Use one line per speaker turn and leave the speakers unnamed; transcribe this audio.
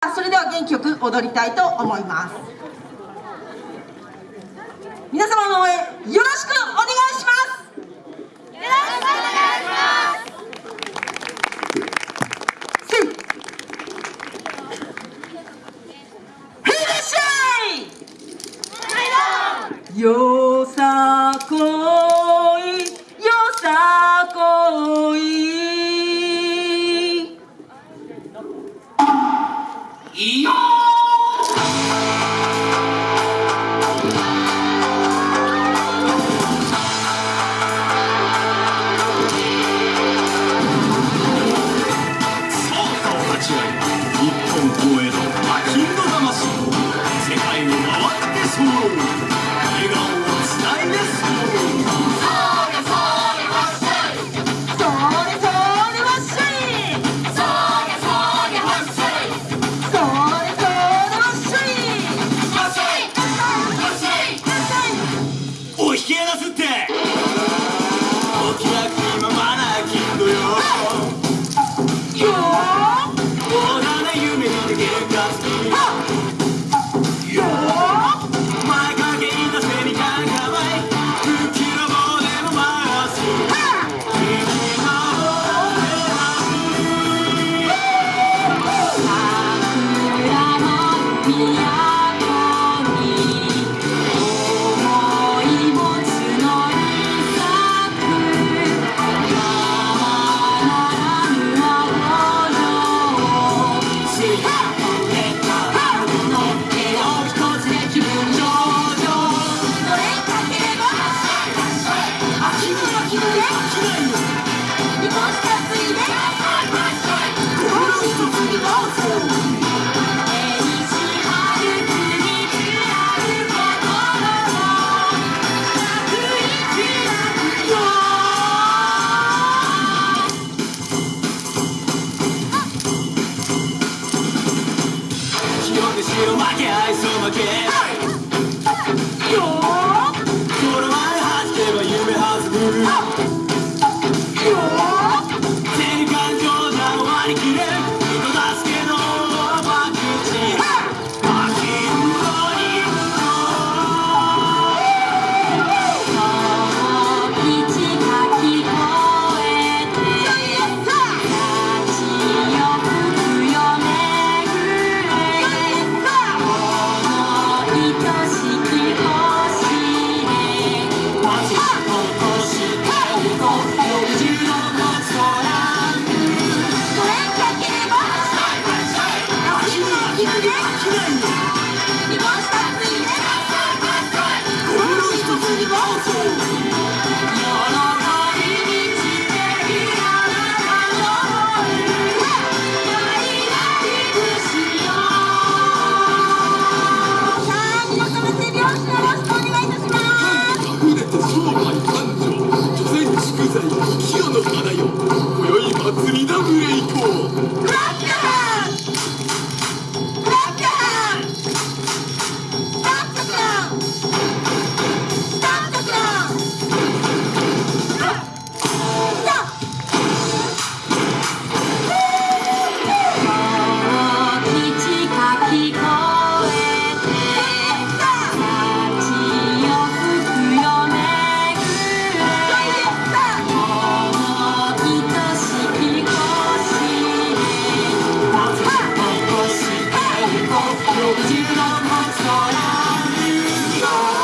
それでは元気よく踊りたいと思います。皆様の応援よろしくお願いします。よろしくお願いします。よー
y. 「宇宙の
星
空に」